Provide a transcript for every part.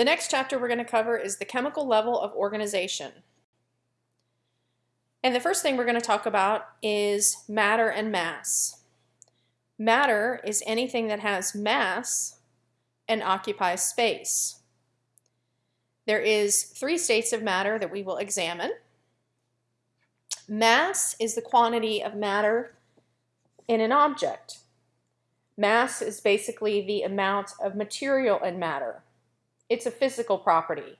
The next chapter we're going to cover is the chemical level of organization. And the first thing we're going to talk about is matter and mass. Matter is anything that has mass and occupies space. There is three states of matter that we will examine. Mass is the quantity of matter in an object. Mass is basically the amount of material in matter. It's a physical property,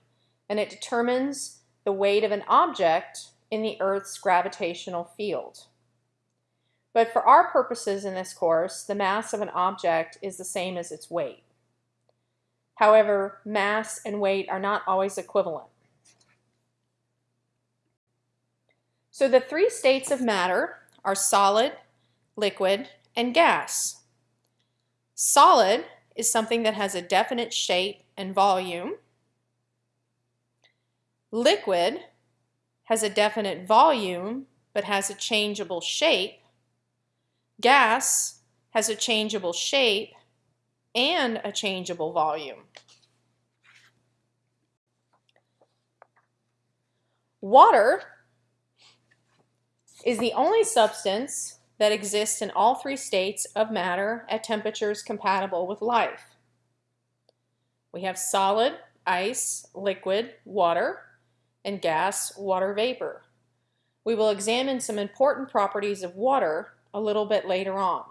and it determines the weight of an object in the Earth's gravitational field. But for our purposes in this course, the mass of an object is the same as its weight. However, mass and weight are not always equivalent. So the three states of matter are solid, liquid, and gas. Solid is something that has a definite shape and volume. Liquid has a definite volume but has a changeable shape. Gas has a changeable shape and a changeable volume. Water is the only substance that exists in all three states of matter at temperatures compatible with life. We have solid, ice, liquid, water, and gas, water vapor. We will examine some important properties of water a little bit later on.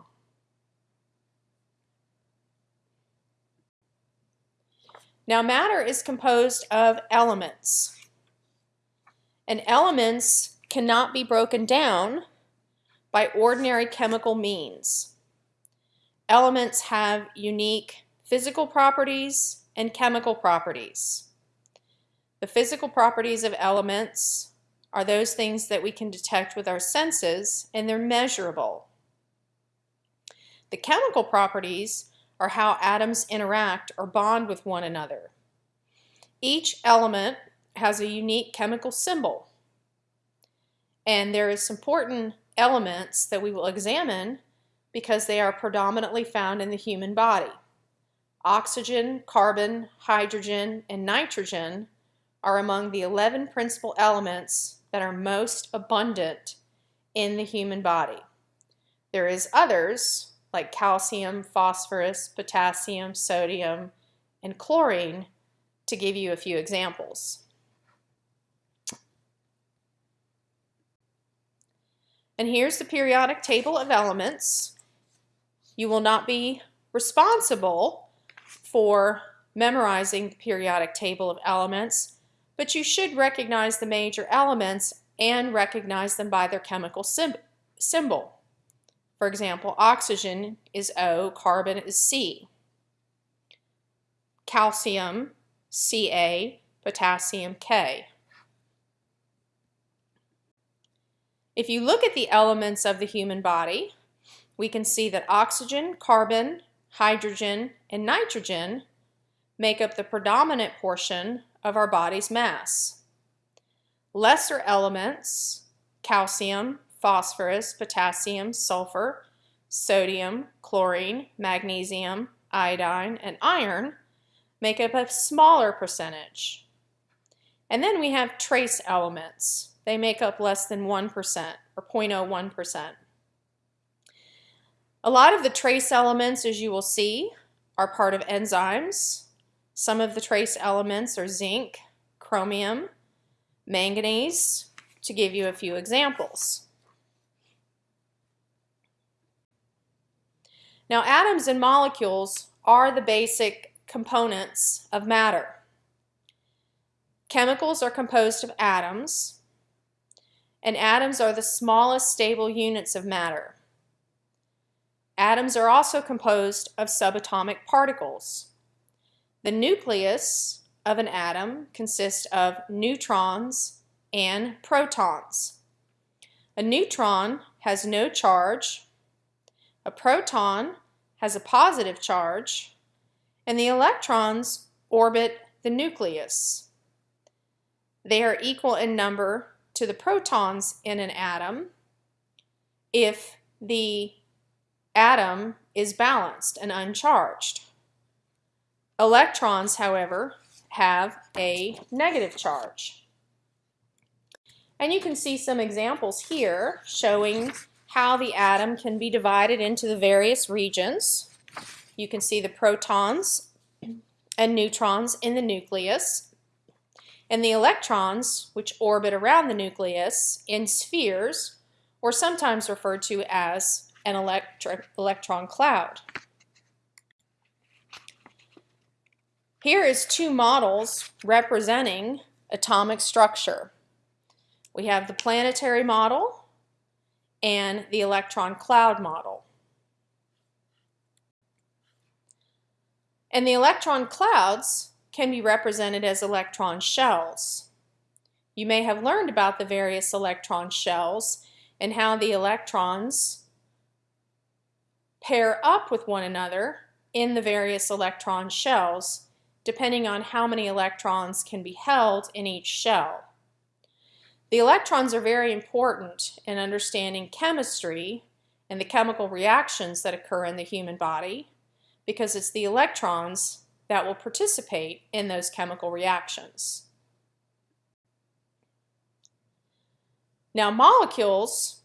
Now matter is composed of elements. And elements cannot be broken down by ordinary chemical means. Elements have unique physical properties and chemical properties. The physical properties of elements are those things that we can detect with our senses and they're measurable. The chemical properties are how atoms interact or bond with one another. Each element has a unique chemical symbol and there is some important elements that we will examine because they are predominantly found in the human body. Oxygen, carbon, hydrogen, and nitrogen are among the 11 principal elements that are most abundant in the human body. There is others like calcium, phosphorus, potassium, sodium, and chlorine to give you a few examples. And here's the periodic table of elements. You will not be responsible for memorizing the periodic table of elements, but you should recognize the major elements and recognize them by their chemical symbol. For example, oxygen is O, carbon is C. Calcium, Ca, potassium, K. If you look at the elements of the human body, we can see that oxygen, carbon, hydrogen, and nitrogen make up the predominant portion of our body's mass. Lesser elements, calcium, phosphorus, potassium, sulfur, sodium, chlorine, magnesium, iodine, and iron make up a smaller percentage. And then we have trace elements they make up less than 1% or 0.01%. A lot of the trace elements, as you will see, are part of enzymes. Some of the trace elements are zinc, chromium, manganese, to give you a few examples. Now atoms and molecules are the basic components of matter. Chemicals are composed of atoms, and atoms are the smallest stable units of matter. Atoms are also composed of subatomic particles. The nucleus of an atom consists of neutrons and protons. A neutron has no charge, a proton has a positive charge, and the electrons orbit the nucleus. They are equal in number to the protons in an atom if the atom is balanced and uncharged. Electrons, however, have a negative charge. And you can see some examples here showing how the atom can be divided into the various regions. You can see the protons and neutrons in the nucleus, and the electrons, which orbit around the nucleus in spheres, or sometimes referred to as an electron cloud. Here is two models representing atomic structure. We have the planetary model and the electron cloud model. And the electron clouds can be represented as electron shells. You may have learned about the various electron shells and how the electrons pair up with one another in the various electron shells depending on how many electrons can be held in each shell. The electrons are very important in understanding chemistry and the chemical reactions that occur in the human body because it's the electrons that will participate in those chemical reactions. Now molecules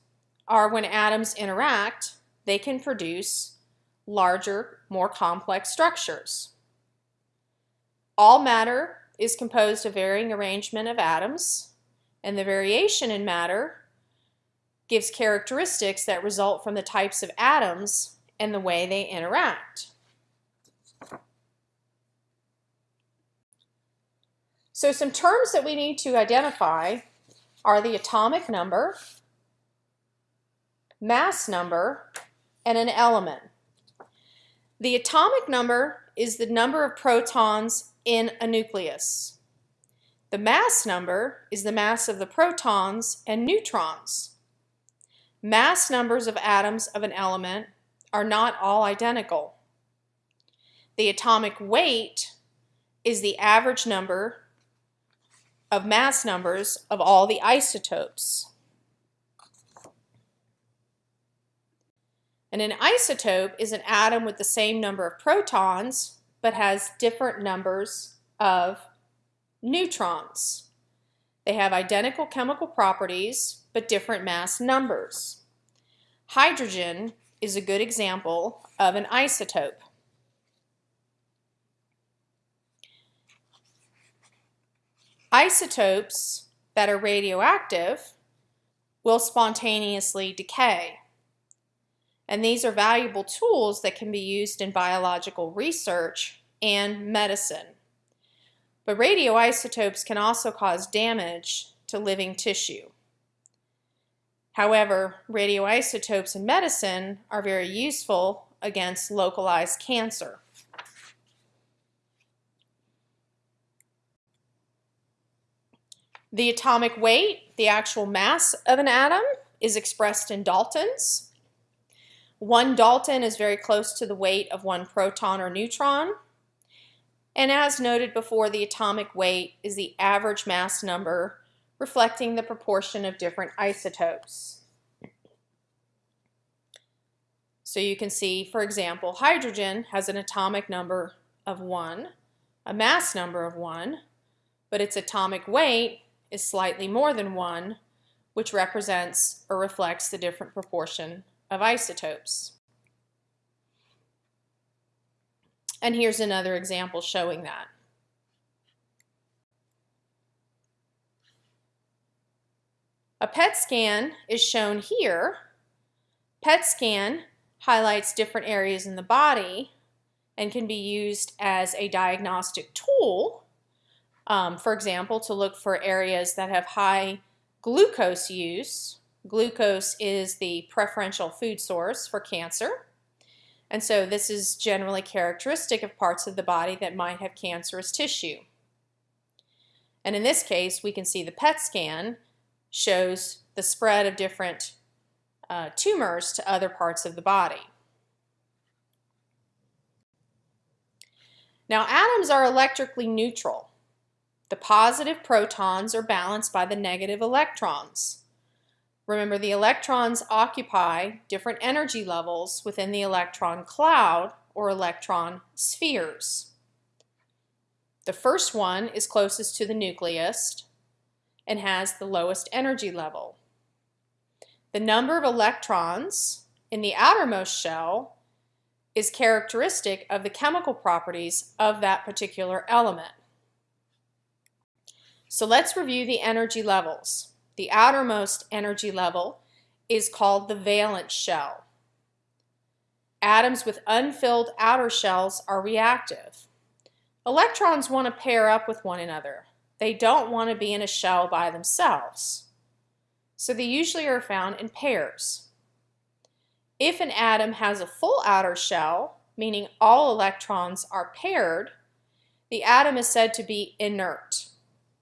are when atoms interact, they can produce larger, more complex structures. All matter is composed of varying arrangement of atoms, and the variation in matter gives characteristics that result from the types of atoms and the way they interact. So some terms that we need to identify are the atomic number, mass number, and an element. The atomic number is the number of protons in a nucleus. The mass number is the mass of the protons and neutrons. Mass numbers of atoms of an element are not all identical. The atomic weight is the average number of mass numbers of all the isotopes. And an isotope is an atom with the same number of protons but has different numbers of neutrons. They have identical chemical properties, but different mass numbers. Hydrogen is a good example of an isotope. Isotopes that are radioactive will spontaneously decay. And these are valuable tools that can be used in biological research and medicine. But radioisotopes can also cause damage to living tissue. However, radioisotopes in medicine are very useful against localized cancer. The atomic weight, the actual mass of an atom, is expressed in daltons. One Dalton is very close to the weight of one proton or neutron. And as noted before, the atomic weight is the average mass number reflecting the proportion of different isotopes. So you can see, for example, hydrogen has an atomic number of 1, a mass number of 1, but its atomic weight is slightly more than 1, which represents or reflects the different proportion of isotopes. And here's another example showing that. A PET scan is shown here. PET scan highlights different areas in the body and can be used as a diagnostic tool, um, for example, to look for areas that have high glucose use Glucose is the preferential food source for cancer. And so this is generally characteristic of parts of the body that might have cancerous tissue. And in this case, we can see the PET scan shows the spread of different uh, tumors to other parts of the body. Now atoms are electrically neutral. The positive protons are balanced by the negative electrons. Remember, the electrons occupy different energy levels within the electron cloud or electron spheres. The first one is closest to the nucleus and has the lowest energy level. The number of electrons in the outermost shell is characteristic of the chemical properties of that particular element. So let's review the energy levels. The outermost energy level is called the valence shell. Atoms with unfilled outer shells are reactive. Electrons want to pair up with one another. They don't want to be in a shell by themselves. So they usually are found in pairs. If an atom has a full outer shell, meaning all electrons are paired, the atom is said to be inert,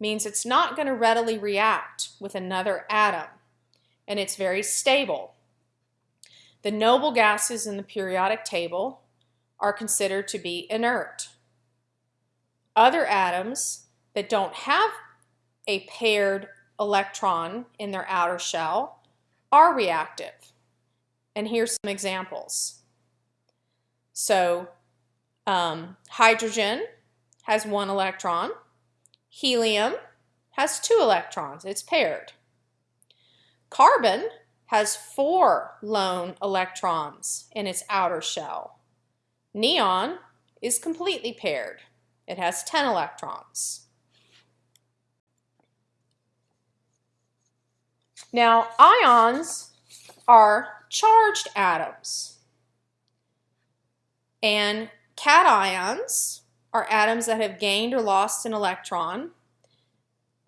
means it's not going to readily react with another atom, and it's very stable. The noble gases in the periodic table are considered to be inert. Other atoms that don't have a paired electron in their outer shell are reactive. And here's some examples. So um, hydrogen has one electron. Helium has two electrons. It's paired. Carbon has four lone electrons in its outer shell. Neon is completely paired. It has 10 electrons. Now, ions are charged atoms. And cations are atoms that have gained or lost an electron.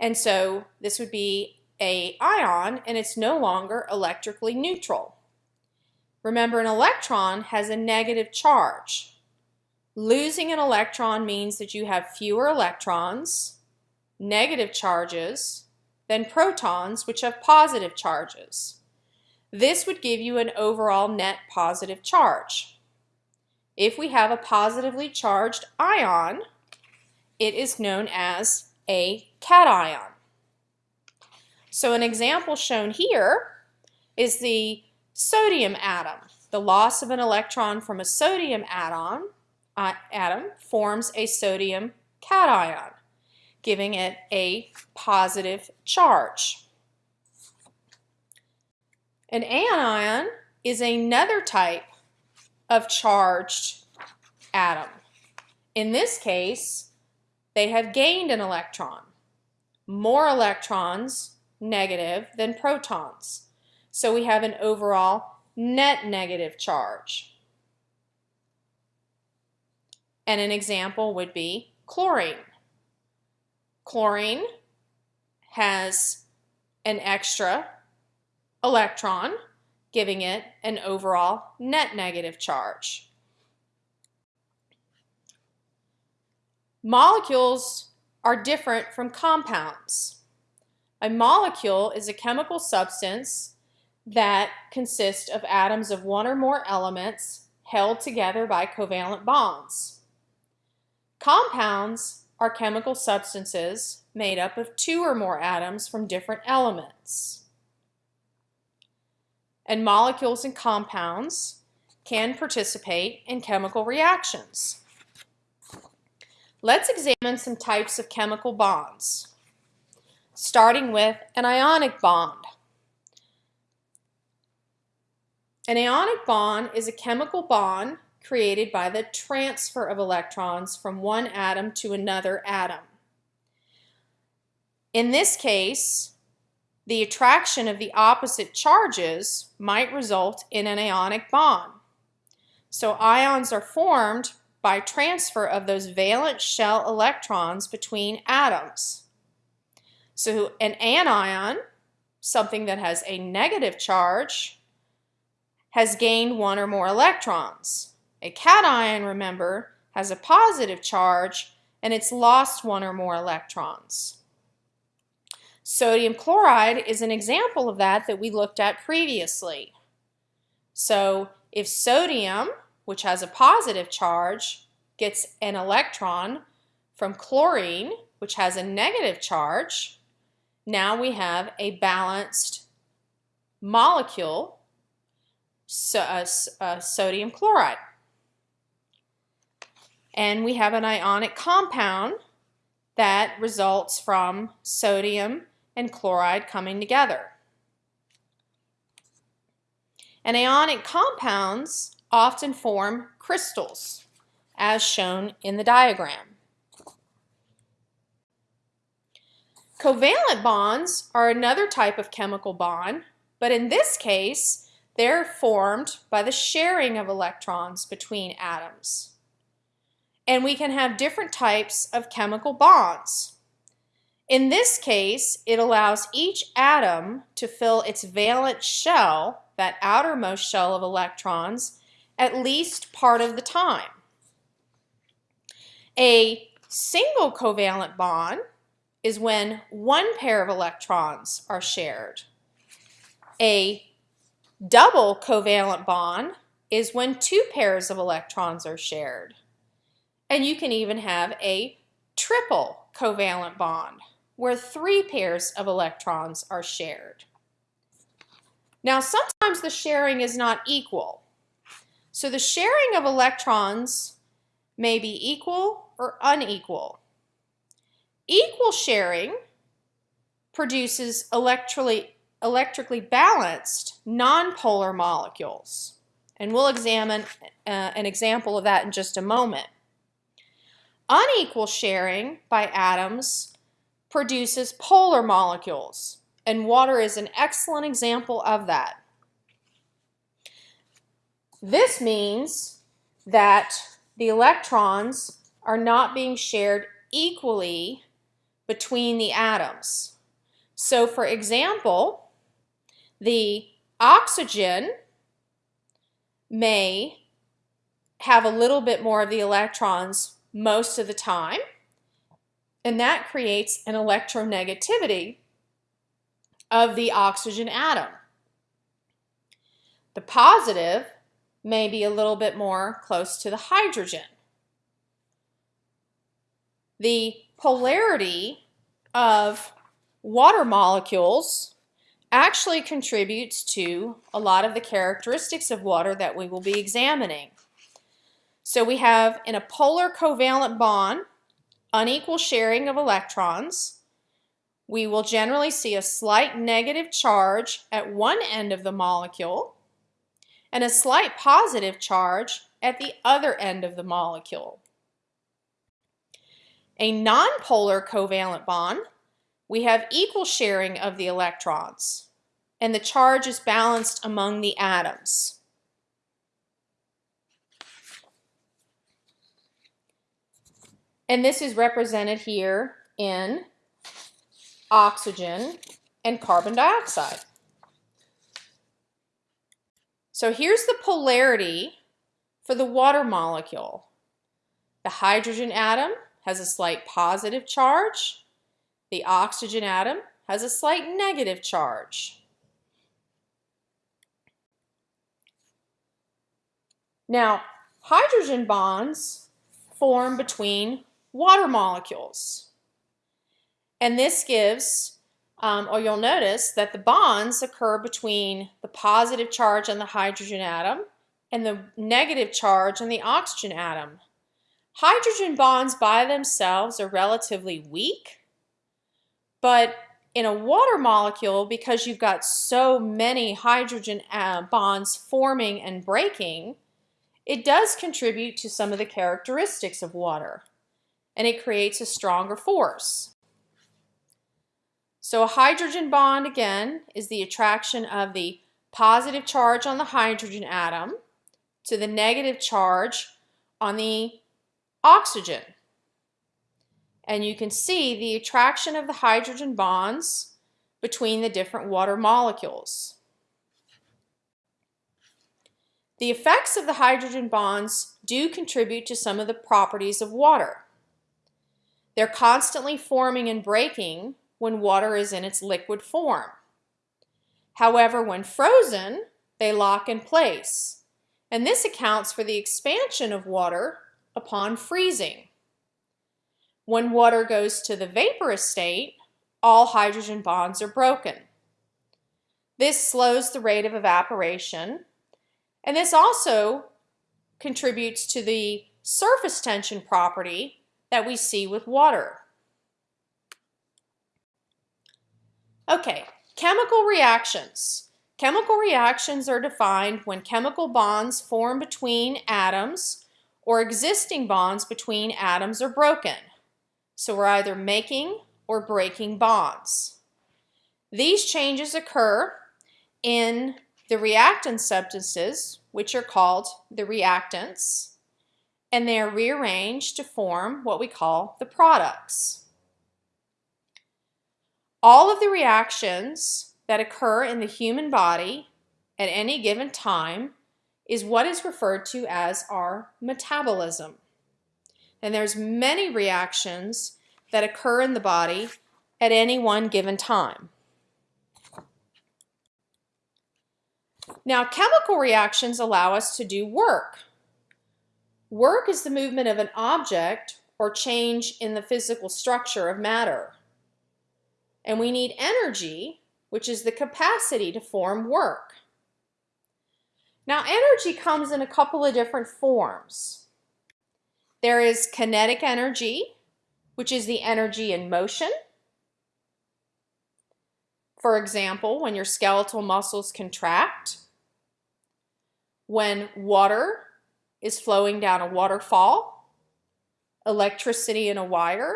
And so this would be a ion and it's no longer electrically neutral. Remember an electron has a negative charge. Losing an electron means that you have fewer electrons, negative charges, than protons which have positive charges. This would give you an overall net positive charge. If we have a positively charged ion, it is known as a cation. So an example shown here is the sodium atom. The loss of an electron from a sodium atom, uh, atom forms a sodium cation, giving it a positive charge. An anion is another type of charged atom. In this case, they have gained an electron. More electrons, negative, than protons. So we have an overall net negative charge. And an example would be chlorine. Chlorine has an extra electron, giving it an overall net negative charge. Molecules are different from compounds. A molecule is a chemical substance that consists of atoms of one or more elements held together by covalent bonds. Compounds are chemical substances made up of two or more atoms from different elements and molecules and compounds can participate in chemical reactions. Let's examine some types of chemical bonds, starting with an ionic bond. An ionic bond is a chemical bond created by the transfer of electrons from one atom to another atom. In this case, the attraction of the opposite charges might result in an ionic bond. So ions are formed by transfer of those valence shell electrons between atoms. So an anion, something that has a negative charge, has gained one or more electrons. A cation, remember, has a positive charge and it's lost one or more electrons. Sodium chloride is an example of that that we looked at previously. So if sodium, which has a positive charge, gets an electron from chlorine, which has a negative charge, now we have a balanced molecule, so, uh, uh, sodium chloride. And we have an ionic compound that results from sodium and chloride coming together. And ionic compounds often form crystals, as shown in the diagram. Covalent bonds are another type of chemical bond, but in this case, they're formed by the sharing of electrons between atoms. And we can have different types of chemical bonds. In this case, it allows each atom to fill its valence shell that outermost shell of electrons, at least part of the time. A single covalent bond is when one pair of electrons are shared. A double covalent bond is when two pairs of electrons are shared. And you can even have a triple covalent bond where three pairs of electrons are shared. Now, sometimes the sharing is not equal. So the sharing of electrons may be equal or unequal. Equal sharing produces electrically, electrically balanced nonpolar molecules. And we'll examine uh, an example of that in just a moment. Unequal sharing by atoms produces polar molecules and water is an excellent example of that. This means that the electrons are not being shared equally between the atoms. So for example, the oxygen may have a little bit more of the electrons most of the time, and that creates an electronegativity of the oxygen atom. The positive may be a little bit more close to the hydrogen. The polarity of water molecules actually contributes to a lot of the characteristics of water that we will be examining. So we have in a polar covalent bond, unequal sharing of electrons, we will generally see a slight negative charge at one end of the molecule and a slight positive charge at the other end of the molecule. A nonpolar covalent bond, we have equal sharing of the electrons and the charge is balanced among the atoms. And this is represented here in oxygen, and carbon dioxide. So here's the polarity for the water molecule. The hydrogen atom has a slight positive charge. The oxygen atom has a slight negative charge. Now, hydrogen bonds form between water molecules. And this gives, um, or you'll notice that the bonds occur between the positive charge on the hydrogen atom and the negative charge on the oxygen atom. Hydrogen bonds by themselves are relatively weak, but in a water molecule, because you've got so many hydrogen uh, bonds forming and breaking, it does contribute to some of the characteristics of water, and it creates a stronger force. So a hydrogen bond, again, is the attraction of the positive charge on the hydrogen atom to the negative charge on the oxygen. And you can see the attraction of the hydrogen bonds between the different water molecules. The effects of the hydrogen bonds do contribute to some of the properties of water. They're constantly forming and breaking when water is in its liquid form. However, when frozen, they lock in place, and this accounts for the expansion of water upon freezing. When water goes to the vaporous state, all hydrogen bonds are broken. This slows the rate of evaporation, and this also contributes to the surface tension property that we see with water. Okay, chemical reactions. Chemical reactions are defined when chemical bonds form between atoms or existing bonds between atoms are broken. So we're either making or breaking bonds. These changes occur in the reactant substances, which are called the reactants, and they are rearranged to form what we call the products. All of the reactions that occur in the human body at any given time is what is referred to as our metabolism. And there's many reactions that occur in the body at any one given time. Now, chemical reactions allow us to do work. Work is the movement of an object or change in the physical structure of matter. And we need energy, which is the capacity to form work. Now, energy comes in a couple of different forms. There is kinetic energy, which is the energy in motion. For example, when your skeletal muscles contract, when water is flowing down a waterfall, electricity in a wire,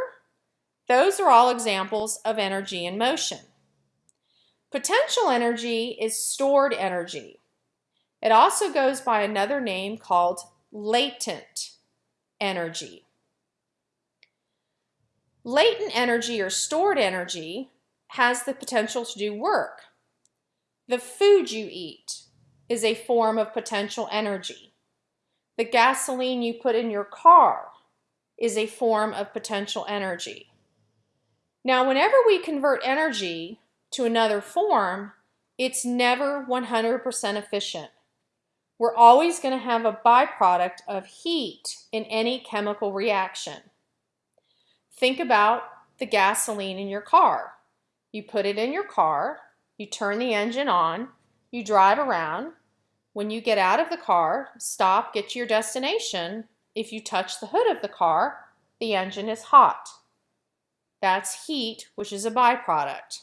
those are all examples of energy in motion. Potential energy is stored energy. It also goes by another name called latent energy. Latent energy or stored energy has the potential to do work. The food you eat is a form of potential energy. The gasoline you put in your car is a form of potential energy. Now, whenever we convert energy to another form, it's never 100% efficient. We're always going to have a byproduct of heat in any chemical reaction. Think about the gasoline in your car. You put it in your car, you turn the engine on, you drive around. When you get out of the car, stop, get to your destination. If you touch the hood of the car, the engine is hot. That's heat, which is a byproduct.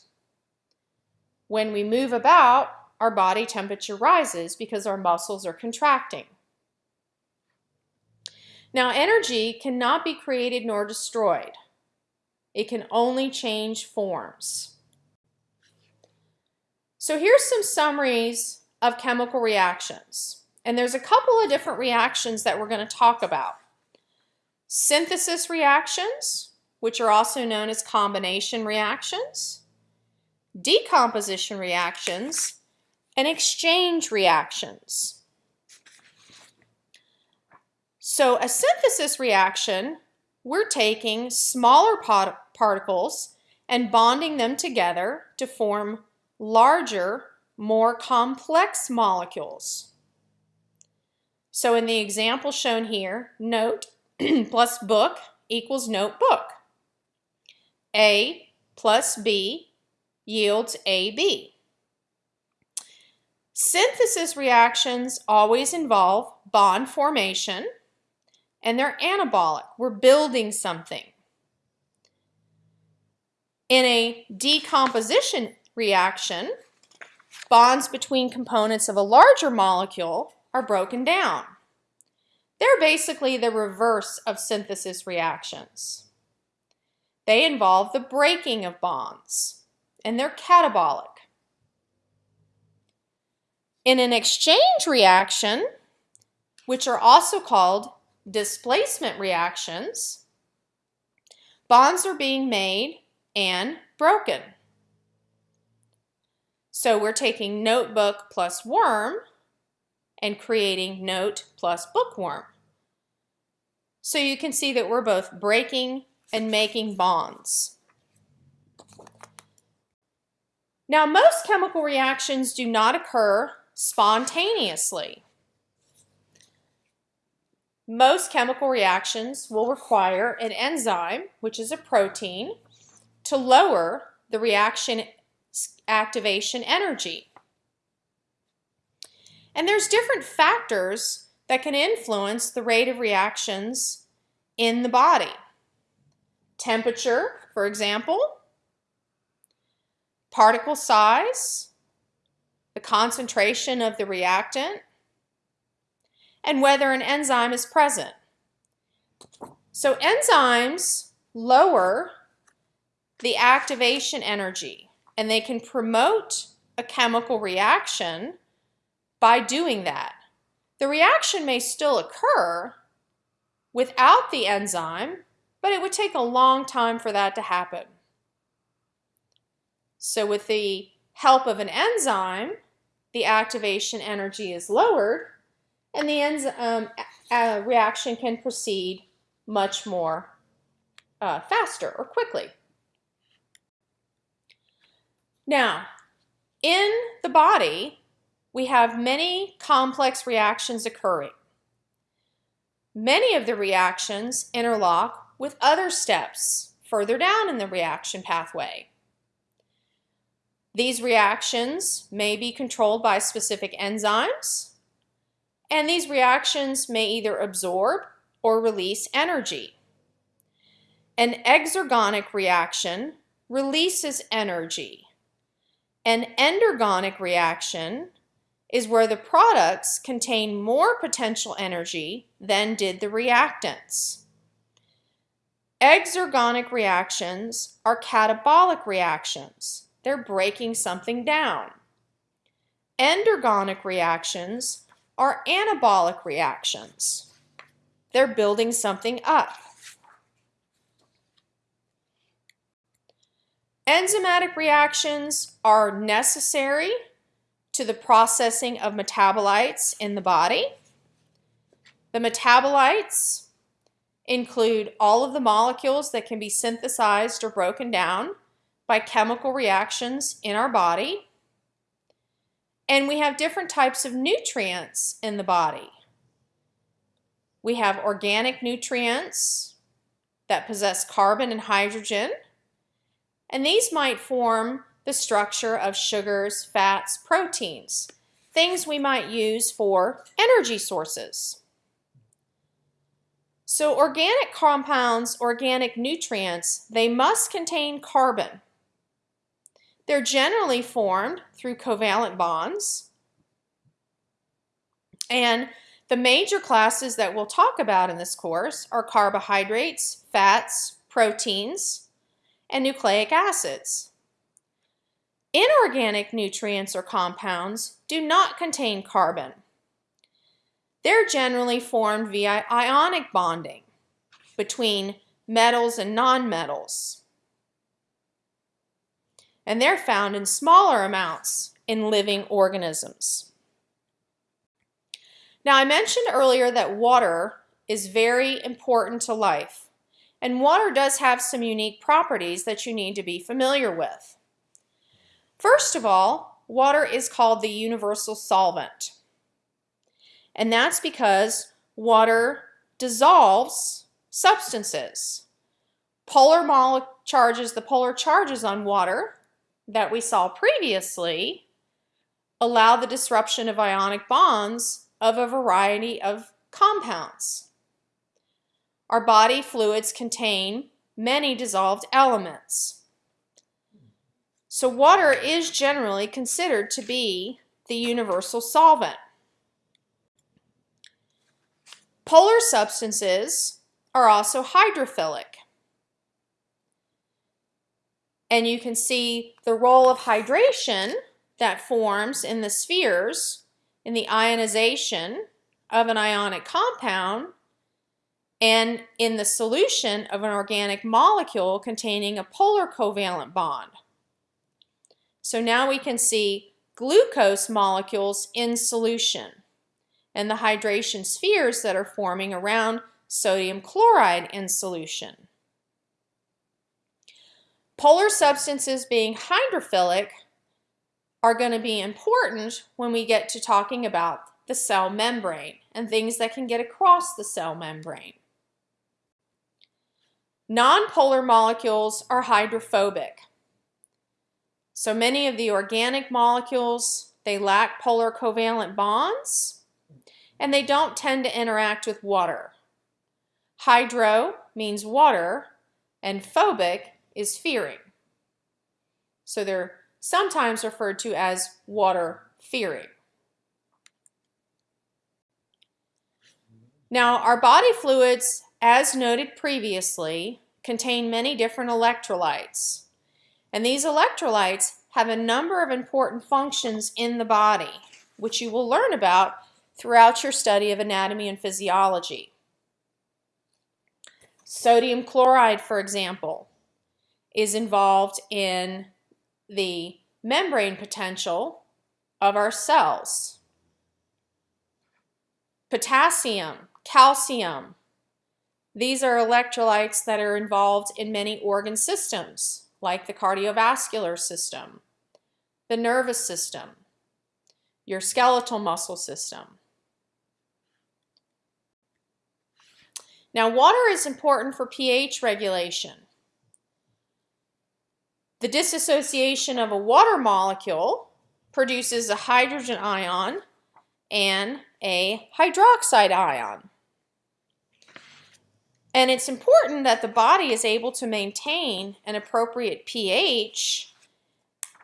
When we move about, our body temperature rises because our muscles are contracting. Now, energy cannot be created nor destroyed. It can only change forms. So here's some summaries of chemical reactions. And there's a couple of different reactions that we're going to talk about. Synthesis reactions, which are also known as combination reactions, decomposition reactions, and exchange reactions. So a synthesis reaction, we're taking smaller particles and bonding them together to form larger, more complex molecules. So in the example shown here, note plus book equals notebook. A plus B yields AB. Synthesis reactions always involve bond formation and they're anabolic. We're building something. In a decomposition reaction, bonds between components of a larger molecule are broken down. They're basically the reverse of synthesis reactions. They involve the breaking of bonds, and they're catabolic. In an exchange reaction, which are also called displacement reactions, bonds are being made and broken. So we're taking notebook plus worm and creating note plus bookworm. So you can see that we're both breaking and making bonds. Now most chemical reactions do not occur spontaneously. Most chemical reactions will require an enzyme, which is a protein, to lower the reaction activation energy. And there's different factors that can influence the rate of reactions in the body. Temperature, for example, particle size, the concentration of the reactant, and whether an enzyme is present. So enzymes lower the activation energy and they can promote a chemical reaction by doing that. The reaction may still occur without the enzyme, but it would take a long time for that to happen. So with the help of an enzyme, the activation energy is lowered and the enzyme um, reaction can proceed much more uh, faster or quickly. Now, in the body, we have many complex reactions occurring. Many of the reactions interlock with other steps further down in the reaction pathway. These reactions may be controlled by specific enzymes, and these reactions may either absorb or release energy. An exergonic reaction releases energy an endergonic reaction is where the products contain more potential energy than did the reactants. Exergonic reactions are catabolic reactions. They're breaking something down. Endergonic reactions are anabolic reactions. They're building something up. Enzymatic reactions are necessary to the processing of metabolites in the body. The metabolites include all of the molecules that can be synthesized or broken down by chemical reactions in our body. And we have different types of nutrients in the body. We have organic nutrients that possess carbon and hydrogen and these might form the structure of sugars, fats, proteins, things we might use for energy sources. So organic compounds, organic nutrients, they must contain carbon. They're generally formed through covalent bonds. And the major classes that we'll talk about in this course are carbohydrates, fats, proteins, and nucleic acids. Inorganic nutrients or compounds do not contain carbon. They're generally formed via ionic bonding between metals and nonmetals. And they're found in smaller amounts in living organisms. Now, I mentioned earlier that water is very important to life. And water does have some unique properties that you need to be familiar with. First of all, water is called the universal solvent. And that's because water dissolves substances. Polar charges, the polar charges on water that we saw previously, allow the disruption of ionic bonds of a variety of compounds. Our body fluids contain many dissolved elements. So water is generally considered to be the universal solvent. Polar substances are also hydrophilic. And you can see the role of hydration that forms in the spheres in the ionization of an ionic compound and in the solution of an organic molecule containing a polar covalent bond. So now we can see glucose molecules in solution and the hydration spheres that are forming around sodium chloride in solution. Polar substances being hydrophilic are going to be important when we get to talking about the cell membrane and things that can get across the cell membrane. Nonpolar molecules are hydrophobic. So many of the organic molecules, they lack polar covalent bonds and they don't tend to interact with water. Hydro means water and phobic is fearing. So they're sometimes referred to as water fearing. Now, our body fluids, as noted previously, contain many different electrolytes. And these electrolytes have a number of important functions in the body, which you will learn about throughout your study of anatomy and physiology. Sodium chloride, for example, is involved in the membrane potential of our cells. Potassium, calcium, these are electrolytes that are involved in many organ systems, like the cardiovascular system, the nervous system, your skeletal muscle system. Now, water is important for pH regulation. The dissociation of a water molecule produces a hydrogen ion and a hydroxide ion. And it's important that the body is able to maintain an appropriate pH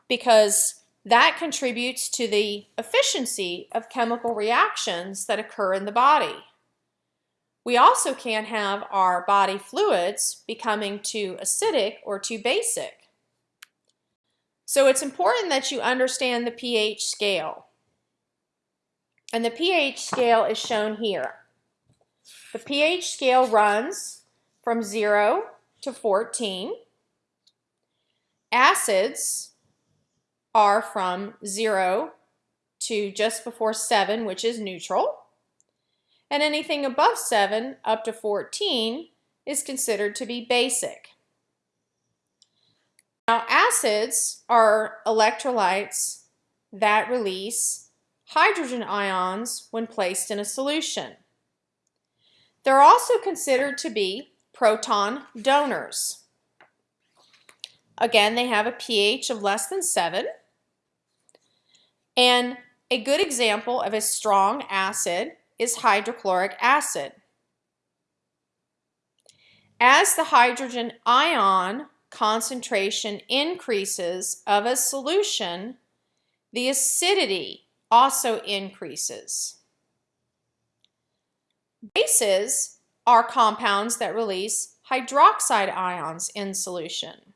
because that contributes to the efficiency of chemical reactions that occur in the body. We also can't have our body fluids becoming too acidic or too basic. So it's important that you understand the pH scale. And the pH scale is shown here. The pH scale runs from 0 to 14. Acids are from 0 to just before 7, which is neutral. And anything above 7 up to 14 is considered to be basic. Now, acids are electrolytes that release hydrogen ions when placed in a solution. They're also considered to be proton donors. Again, they have a pH of less than 7. And a good example of a strong acid is hydrochloric acid. As the hydrogen ion concentration increases of a solution, the acidity also increases. Bases are compounds that release hydroxide ions in solution.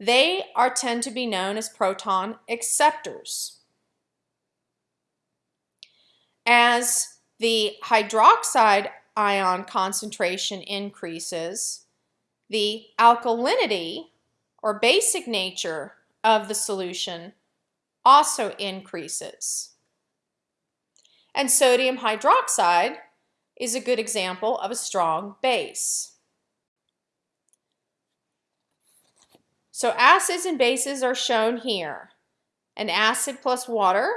They are tend to be known as proton acceptors. As the hydroxide ion concentration increases, the alkalinity or basic nature of the solution also increases. And sodium hydroxide is a good example of a strong base. So acids and bases are shown here. An acid plus water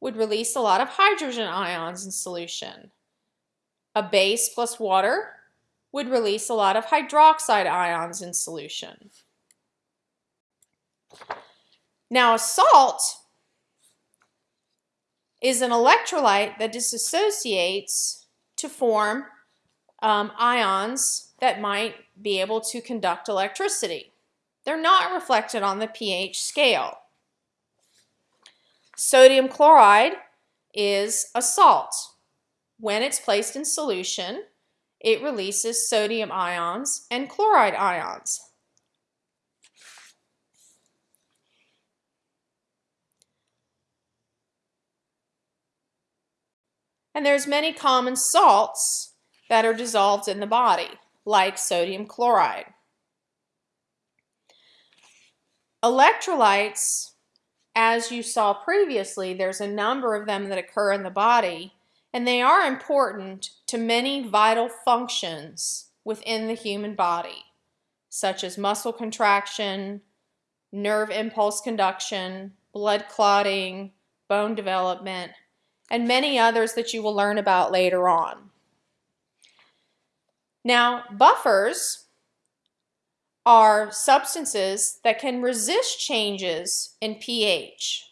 would release a lot of hydrogen ions in solution. A base plus water would release a lot of hydroxide ions in solution. Now a salt is an electrolyte that disassociates to form um, ions that might be able to conduct electricity. They're not reflected on the pH scale. Sodium chloride is a salt. When it's placed in solution, it releases sodium ions and chloride ions. And there's many common salts that are dissolved in the body, like sodium chloride. Electrolytes, as you saw previously, there's a number of them that occur in the body, and they are important to many vital functions within the human body, such as muscle contraction, nerve impulse conduction, blood clotting, bone development, and many others that you will learn about later on. Now, buffers are substances that can resist changes in pH.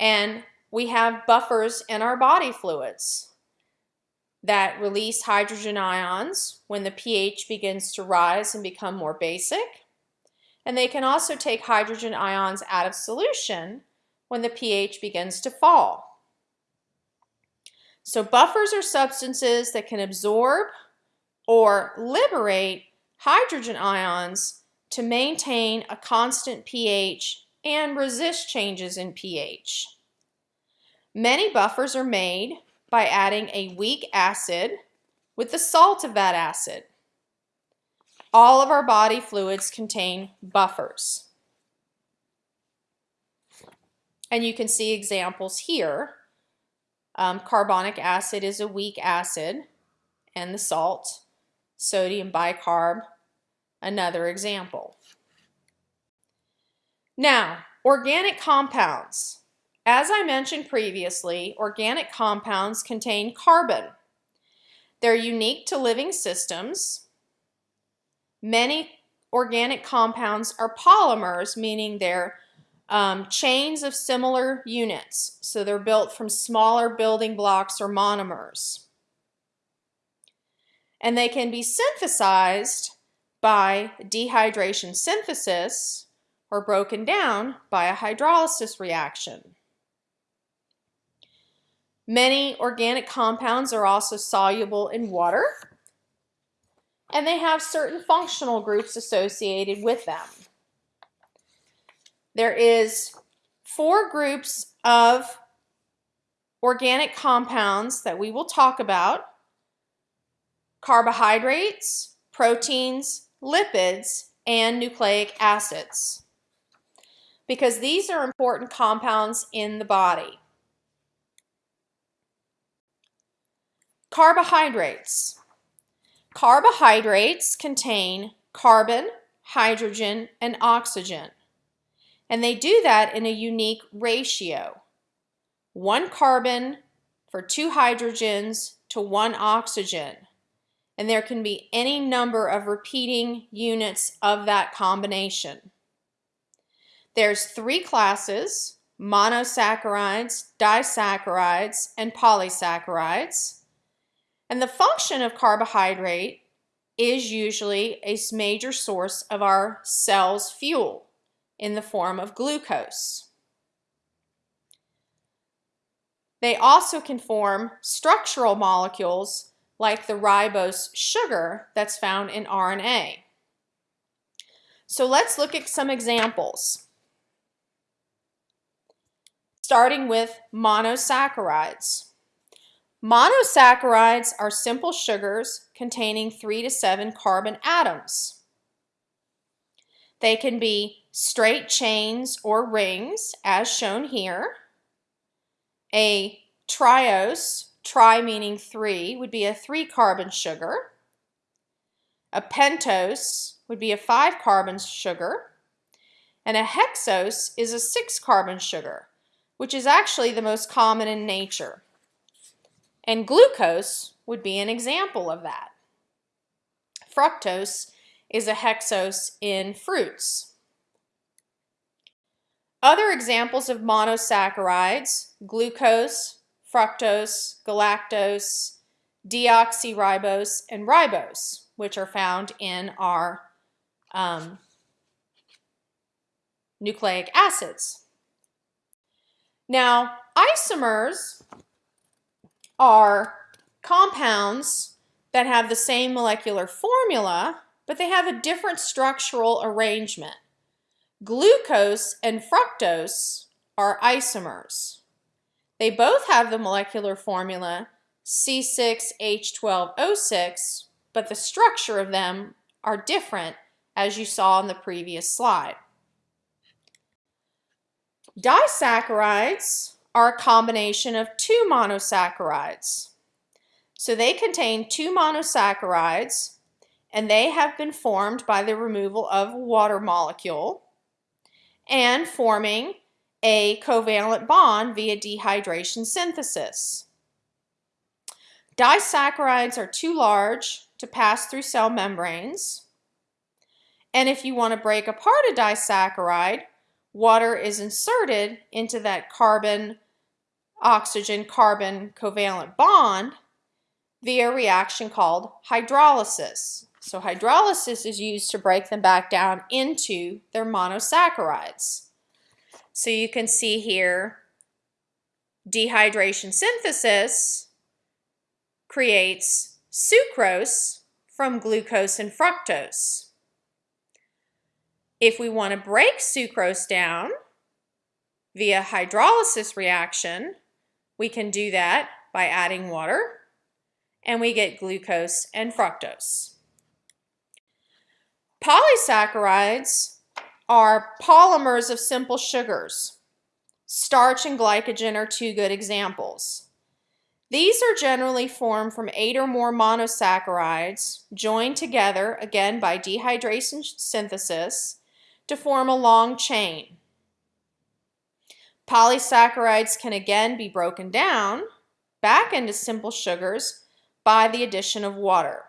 And we have buffers in our body fluids that release hydrogen ions when the pH begins to rise and become more basic. and they can also take hydrogen ions out of solution when the pH begins to fall. So buffers are substances that can absorb or liberate hydrogen ions to maintain a constant pH and resist changes in pH. Many buffers are made by adding a weak acid with the salt of that acid. All of our body fluids contain buffers. And you can see examples here. Um, carbonic acid is a weak acid, and the salt, sodium bicarb, another example. Now, organic compounds. As I mentioned previously, organic compounds contain carbon. They're unique to living systems. Many organic compounds are polymers, meaning they're um, chains of similar units. So they're built from smaller building blocks or monomers. And they can be synthesized by dehydration synthesis or broken down by a hydrolysis reaction. Many organic compounds are also soluble in water, and they have certain functional groups associated with them. There is four groups of organic compounds that we will talk about. Carbohydrates, proteins, lipids, and nucleic acids. Because these are important compounds in the body. Carbohydrates. Carbohydrates contain carbon, hydrogen, and oxygen. And they do that in a unique ratio. One carbon for two hydrogens to one oxygen. And there can be any number of repeating units of that combination. There's three classes, monosaccharides, disaccharides, and polysaccharides. And the function of carbohydrate is usually a major source of our cell's fuel in the form of glucose. They also can form structural molecules like the ribose sugar that's found in RNA. So let's look at some examples. Starting with monosaccharides. Monosaccharides are simple sugars containing 3 to 7 carbon atoms. They can be straight chains or rings, as shown here. A triose, tri meaning three, would be a three carbon sugar. A pentose would be a five carbon sugar. And a hexose is a six carbon sugar, which is actually the most common in nature. And glucose would be an example of that. Fructose is a hexose in fruits. Other examples of monosaccharides, glucose, fructose, galactose, deoxyribose, and ribose, which are found in our um, nucleic acids. Now, isomers are compounds that have the same molecular formula, but they have a different structural arrangement. Glucose and fructose are isomers. They both have the molecular formula C6H12O6, but the structure of them are different as you saw in the previous slide. Disaccharides are a combination of two monosaccharides. So they contain two monosaccharides and they have been formed by the removal of water molecule and forming a covalent bond via dehydration synthesis. Disaccharides are too large to pass through cell membranes. And if you want to break apart a disaccharide, water is inserted into that carbon oxygen carbon covalent bond via a reaction called hydrolysis. So hydrolysis is used to break them back down into their monosaccharides. So you can see here, dehydration synthesis creates sucrose from glucose and fructose. If we want to break sucrose down via hydrolysis reaction, we can do that by adding water and we get glucose and fructose. Polysaccharides are polymers of simple sugars. Starch and glycogen are two good examples. These are generally formed from eight or more monosaccharides joined together, again by dehydration synthesis, to form a long chain. Polysaccharides can again be broken down back into simple sugars by the addition of water.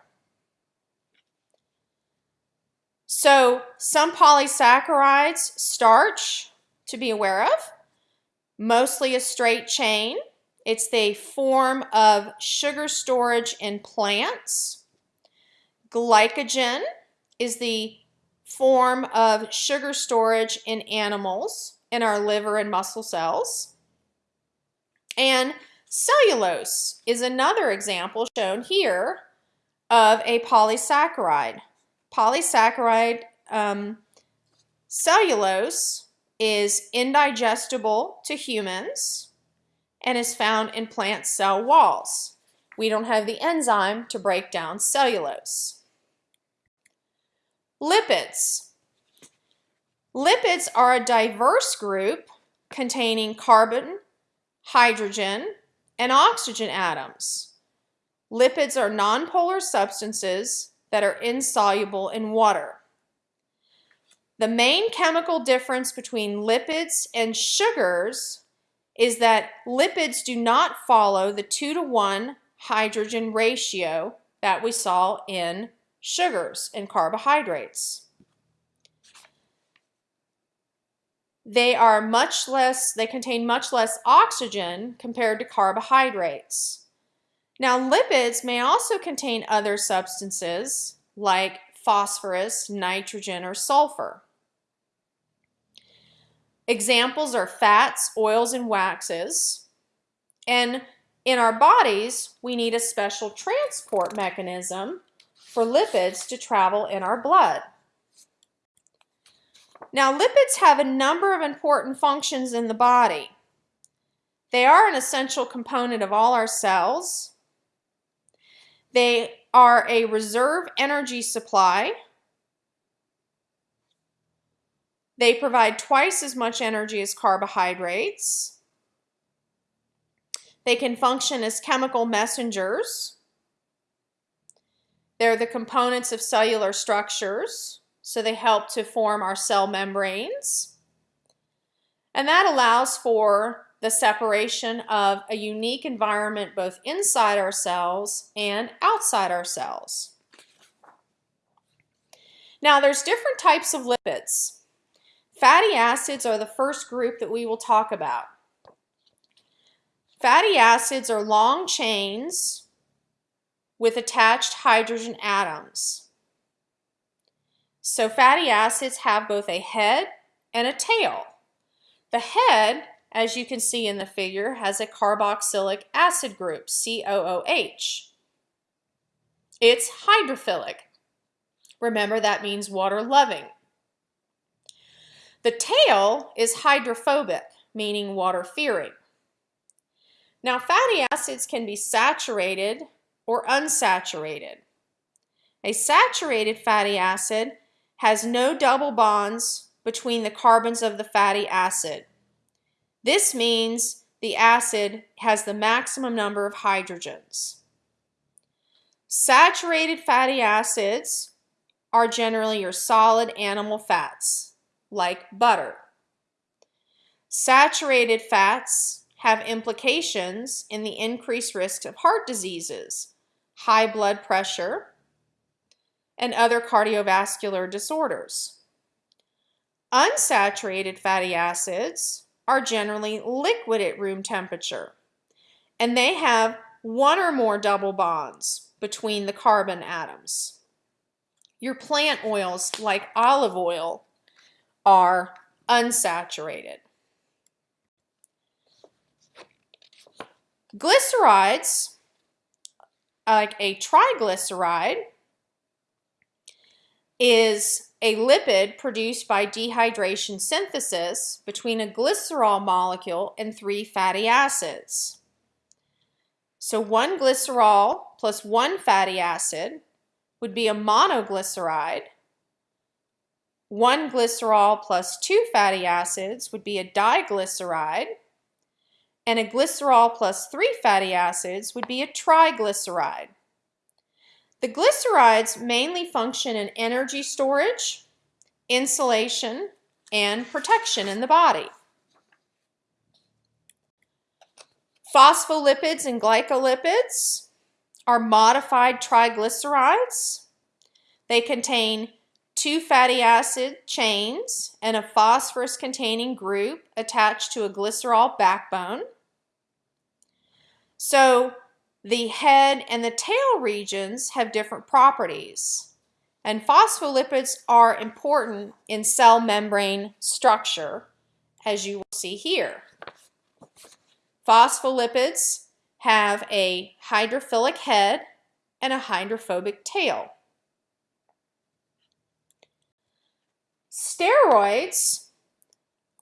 So some polysaccharides, starch to be aware of, mostly a straight chain. It's the form of sugar storage in plants. Glycogen is the form of sugar storage in animals, in our liver and muscle cells. And Cellulose is another example shown here of a polysaccharide. Polysaccharide um, cellulose is indigestible to humans and is found in plant cell walls. We don't have the enzyme to break down cellulose. Lipids. Lipids are a diverse group containing carbon, hydrogen, and oxygen atoms. Lipids are nonpolar substances that are insoluble in water. The main chemical difference between lipids and sugars is that lipids do not follow the 2 to 1 hydrogen ratio that we saw in sugars and carbohydrates. They are much less, they contain much less oxygen compared to carbohydrates. Now lipids may also contain other substances like phosphorus, nitrogen, or sulfur. Examples are fats, oils, and waxes. And in our bodies, we need a special transport mechanism for lipids to travel in our blood. Now, lipids have a number of important functions in the body. They are an essential component of all our cells. They are a reserve energy supply. They provide twice as much energy as carbohydrates. They can function as chemical messengers. They're the components of cellular structures. So they help to form our cell membranes. And that allows for the separation of a unique environment both inside our cells and outside our cells. Now there's different types of lipids. Fatty acids are the first group that we will talk about. Fatty acids are long chains with attached hydrogen atoms. So fatty acids have both a head and a tail. The head, as you can see in the figure, has a carboxylic acid group, COOH. It's hydrophilic. Remember that means water loving. The tail is hydrophobic, meaning water fearing. Now fatty acids can be saturated or unsaturated. A saturated fatty acid has no double bonds between the carbons of the fatty acid. This means the acid has the maximum number of hydrogens. Saturated fatty acids are generally your solid animal fats, like butter. Saturated fats have implications in the increased risk of heart diseases, high blood pressure, and other cardiovascular disorders. Unsaturated fatty acids are generally liquid at room temperature, and they have one or more double bonds between the carbon atoms. Your plant oils, like olive oil, are unsaturated. Glycerides, like a triglyceride, is a lipid produced by dehydration synthesis between a glycerol molecule and three fatty acids. So one glycerol plus one fatty acid would be a monoglyceride. One glycerol plus two fatty acids would be a diglyceride. And a glycerol plus three fatty acids would be a triglyceride. The glycerides mainly function in energy storage, insulation, and protection in the body. Phospholipids and glycolipids are modified triglycerides. They contain two fatty acid chains and a phosphorus containing group attached to a glycerol backbone. So the head and the tail regions have different properties. And phospholipids are important in cell membrane structure, as you will see here. Phospholipids have a hydrophilic head and a hydrophobic tail. Steroids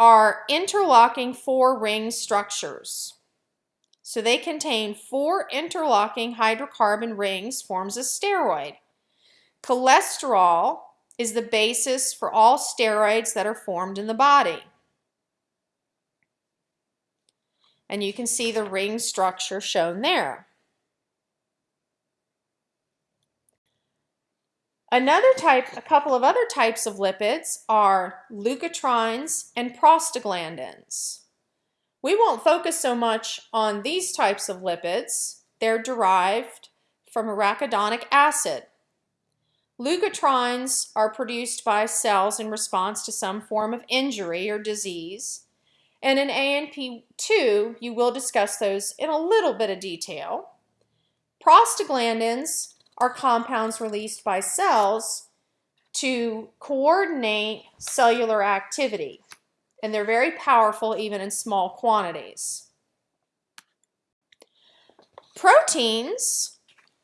are interlocking four ring structures. So they contain four interlocking hydrocarbon rings forms a steroid. Cholesterol is the basis for all steroids that are formed in the body. And you can see the ring structure shown there. Another type, a couple of other types of lipids are leukotrienes and prostaglandins. We won't focus so much on these types of lipids. They're derived from arachidonic acid. Leukotrienes are produced by cells in response to some form of injury or disease. And in A&P 2, you will discuss those in a little bit of detail. Prostaglandins are compounds released by cells to coordinate cellular activity and they're very powerful even in small quantities. Proteins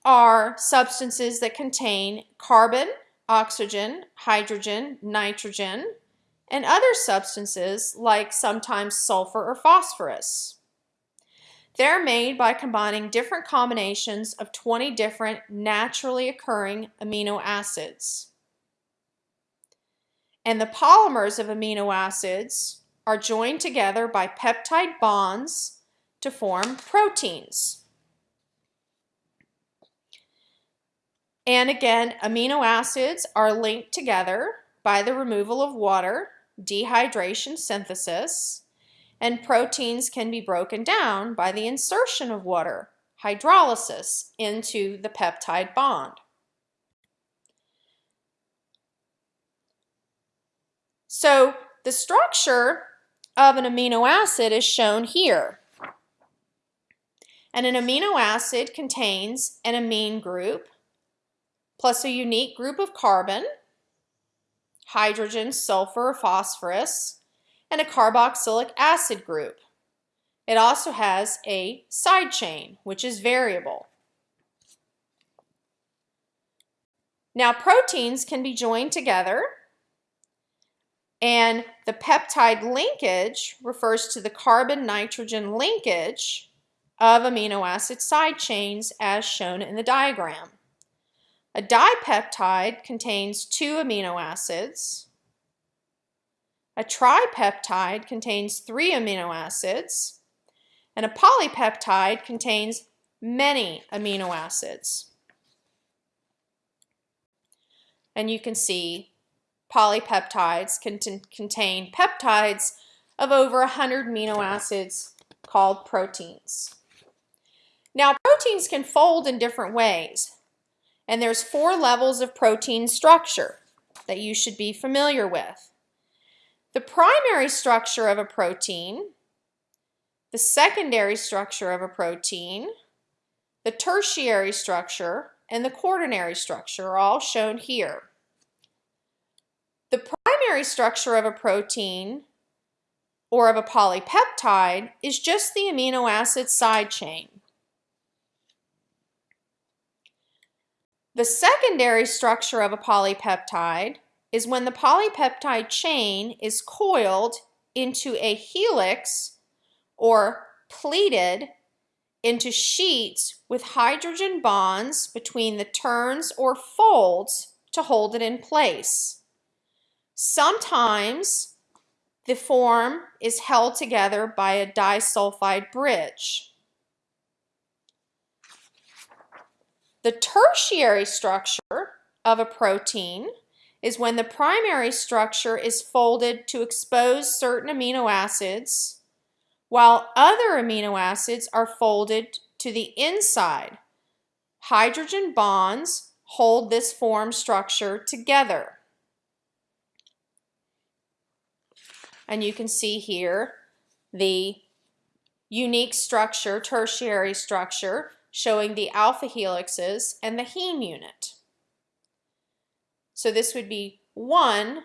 are substances that contain carbon, oxygen, hydrogen, nitrogen, and other substances like sometimes sulfur or phosphorus. They're made by combining different combinations of 20 different naturally occurring amino acids. And the polymers of amino acids are joined together by peptide bonds to form proteins. And again, amino acids are linked together by the removal of water, dehydration synthesis, and proteins can be broken down by the insertion of water, hydrolysis, into the peptide bond. So the structure of an amino acid is shown here. And an amino acid contains an amine group plus a unique group of carbon, hydrogen, sulfur, phosphorus, and a carboxylic acid group. It also has a side chain, which is variable. Now proteins can be joined together and the peptide linkage refers to the carbon-nitrogen linkage of amino acid side chains as shown in the diagram. A dipeptide contains two amino acids. A tripeptide contains three amino acids. And a polypeptide contains many amino acids. And you can see polypeptides can contain peptides of over 100 amino acids called proteins. Now proteins can fold in different ways and there's four levels of protein structure that you should be familiar with. The primary structure of a protein, the secondary structure of a protein, the tertiary structure, and the quaternary structure are all shown here. The primary structure of a protein or of a polypeptide is just the amino acid side chain. The secondary structure of a polypeptide is when the polypeptide chain is coiled into a helix or pleated into sheets with hydrogen bonds between the turns or folds to hold it in place. Sometimes the form is held together by a disulfide bridge. The tertiary structure of a protein is when the primary structure is folded to expose certain amino acids, while other amino acids are folded to the inside. Hydrogen bonds hold this form structure together. And you can see here the unique structure, tertiary structure, showing the alpha helixes and the heme unit. So this would be one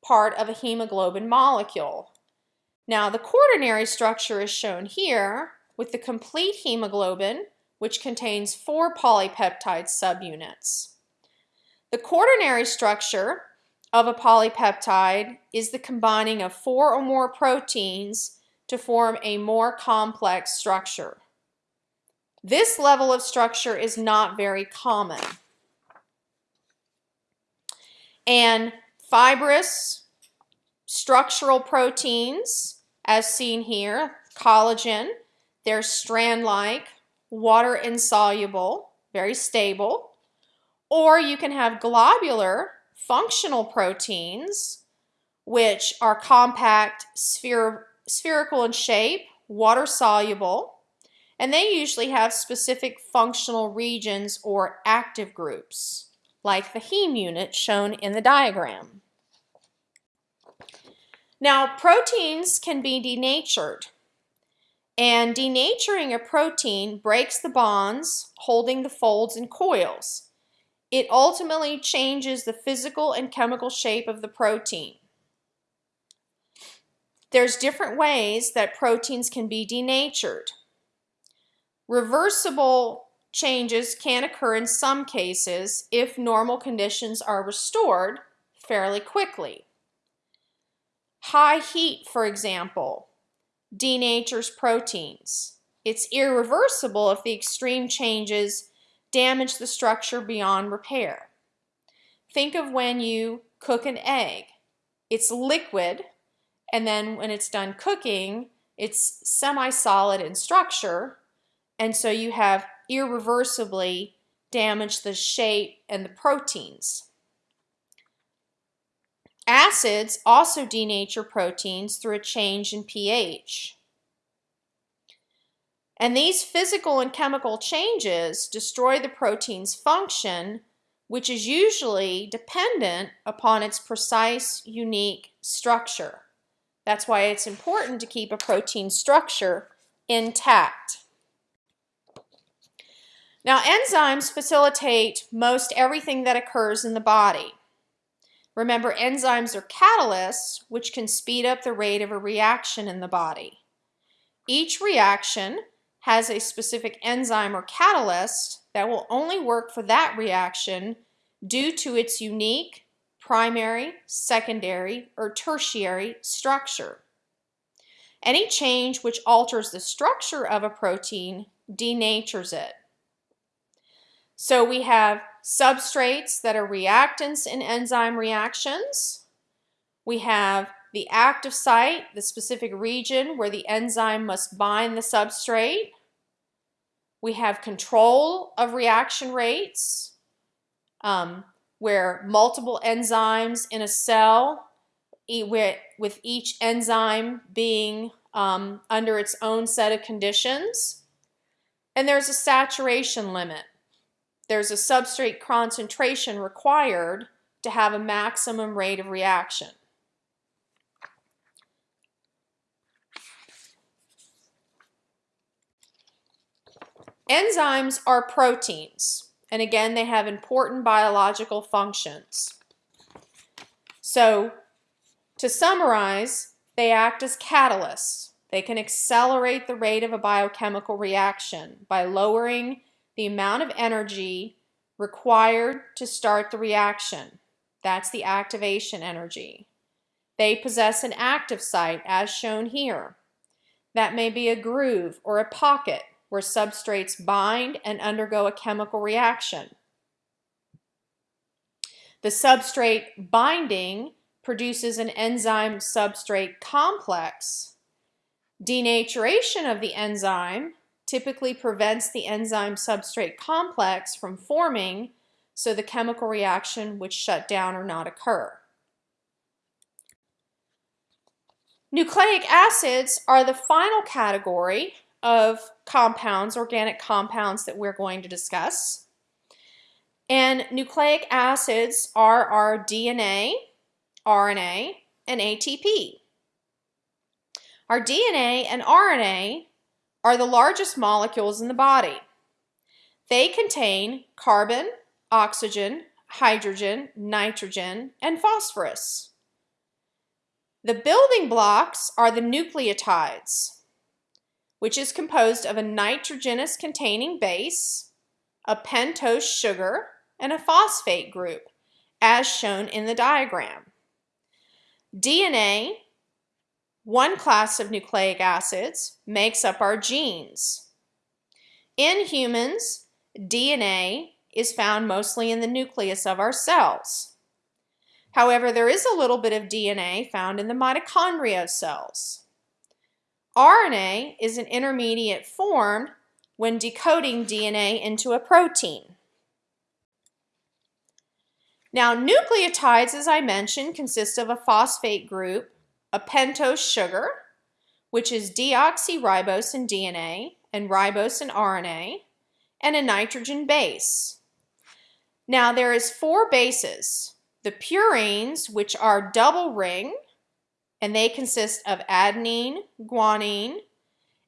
part of a hemoglobin molecule. Now the quaternary structure is shown here with the complete hemoglobin, which contains four polypeptide subunits. The quaternary structure of a polypeptide is the combining of four or more proteins to form a more complex structure. This level of structure is not very common. And fibrous structural proteins, as seen here, collagen, they're strand-like, water insoluble, very stable. Or you can have globular functional proteins, which are compact, spher spherical in shape, water soluble, and they usually have specific functional regions or active groups, like the heme unit shown in the diagram. Now, proteins can be denatured, and denaturing a protein breaks the bonds holding the folds and coils. It ultimately changes the physical and chemical shape of the protein. There's different ways that proteins can be denatured. Reversible changes can occur in some cases if normal conditions are restored fairly quickly. High heat, for example, denatures proteins. It's irreversible if the extreme changes damage the structure beyond repair. Think of when you cook an egg. It's liquid, and then when it's done cooking, it's semi-solid in structure, and so you have irreversibly damaged the shape and the proteins. Acids also denature proteins through a change in pH. And these physical and chemical changes destroy the protein's function, which is usually dependent upon its precise, unique structure. That's why it's important to keep a protein structure intact. Now, enzymes facilitate most everything that occurs in the body. Remember, enzymes are catalysts, which can speed up the rate of a reaction in the body. Each reaction has a specific enzyme or catalyst that will only work for that reaction due to its unique primary, secondary, or tertiary structure. Any change which alters the structure of a protein denatures it. So we have substrates that are reactants in enzyme reactions. We have the active site, the specific region where the enzyme must bind the substrate. We have control of reaction rates, um, where multiple enzymes in a cell, with each enzyme being um, under its own set of conditions. And there's a saturation limit. There's a substrate concentration required to have a maximum rate of reaction. Enzymes are proteins, and again, they have important biological functions. So to summarize, they act as catalysts. They can accelerate the rate of a biochemical reaction by lowering the amount of energy required to start the reaction. That's the activation energy. They possess an active site as shown here. That may be a groove or a pocket where substrates bind and undergo a chemical reaction. The substrate binding produces an enzyme substrate complex. Denaturation of the enzyme typically prevents the enzyme substrate complex from forming so the chemical reaction would shut down or not occur. Nucleic acids are the final category of compounds, organic compounds that we're going to discuss. And nucleic acids are our DNA, RNA, and ATP. Our DNA and RNA are the largest molecules in the body. They contain carbon, oxygen, hydrogen, nitrogen, and phosphorus. The building blocks are the nucleotides, which is composed of a nitrogenous containing base, a pentose sugar, and a phosphate group, as shown in the diagram. DNA, one class of nucleic acids, makes up our genes. In humans, DNA is found mostly in the nucleus of our cells. However, there is a little bit of DNA found in the mitochondria of cells. RNA is an intermediate formed when decoding DNA into a protein. Now, nucleotides, as I mentioned, consist of a phosphate group, a pentose sugar, which is deoxyribose in DNA and ribose in RNA, and a nitrogen base. Now, there is four bases. The purines, which are double ring, and they consist of adenine, guanine,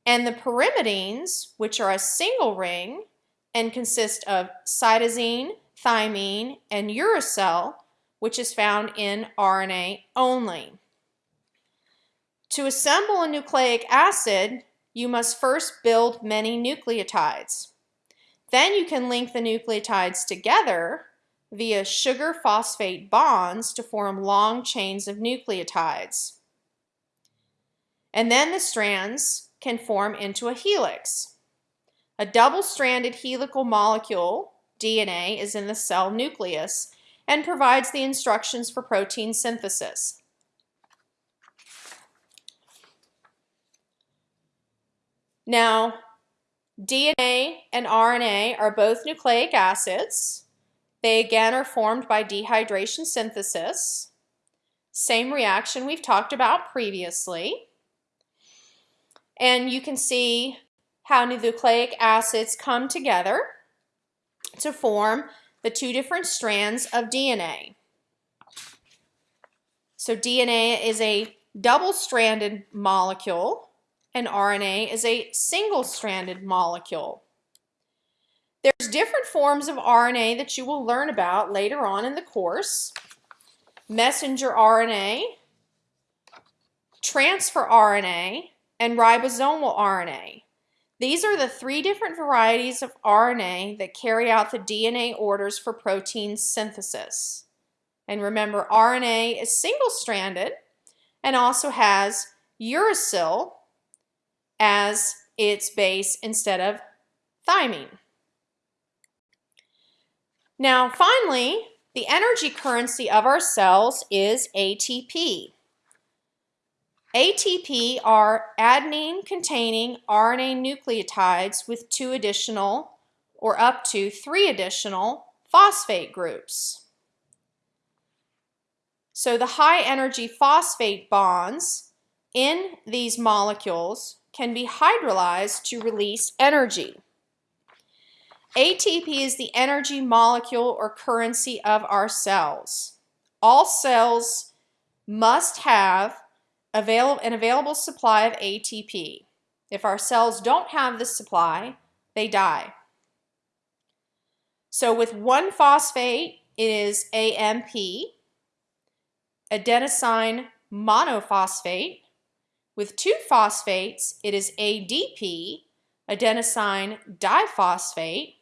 and the pyrimidines, which are a single ring and consist of cytosine, thymine, and uracil, which is found in RNA only. To assemble a nucleic acid, you must first build many nucleotides. Then you can link the nucleotides together via sugar phosphate bonds to form long chains of nucleotides. And then the strands can form into a helix. A double-stranded helical molecule, DNA, is in the cell nucleus and provides the instructions for protein synthesis. Now, DNA and RNA are both nucleic acids. They again are formed by dehydration synthesis. Same reaction we've talked about previously. And you can see how nucleic acids come together to form the two different strands of DNA. So DNA is a double-stranded molecule and RNA is a single-stranded molecule. There's different forms of RNA that you will learn about later on in the course. Messenger RNA, transfer RNA, and ribosomal RNA. These are the three different varieties of RNA that carry out the DNA orders for protein synthesis. And remember, RNA is single-stranded and also has uracil as its base instead of thymine. Now, finally, the energy currency of our cells is ATP. ATP are adenine-containing RNA nucleotides with two additional or up to three additional phosphate groups. So the high energy phosphate bonds in these molecules can be hydrolyzed to release energy. ATP is the energy molecule or currency of our cells. All cells must have avail an available supply of ATP. If our cells don't have this supply, they die. So with one phosphate, it is AMP. adenosine monophosphate. With two phosphates, it is ADP, adenosine diphosphate.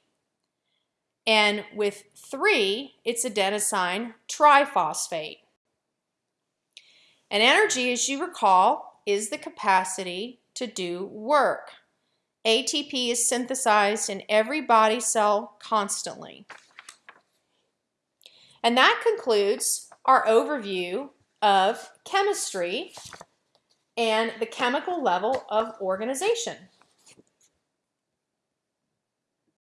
And with three, it's adenosine triphosphate. And energy, as you recall, is the capacity to do work. ATP is synthesized in every body cell constantly. And that concludes our overview of chemistry and the chemical level of organization.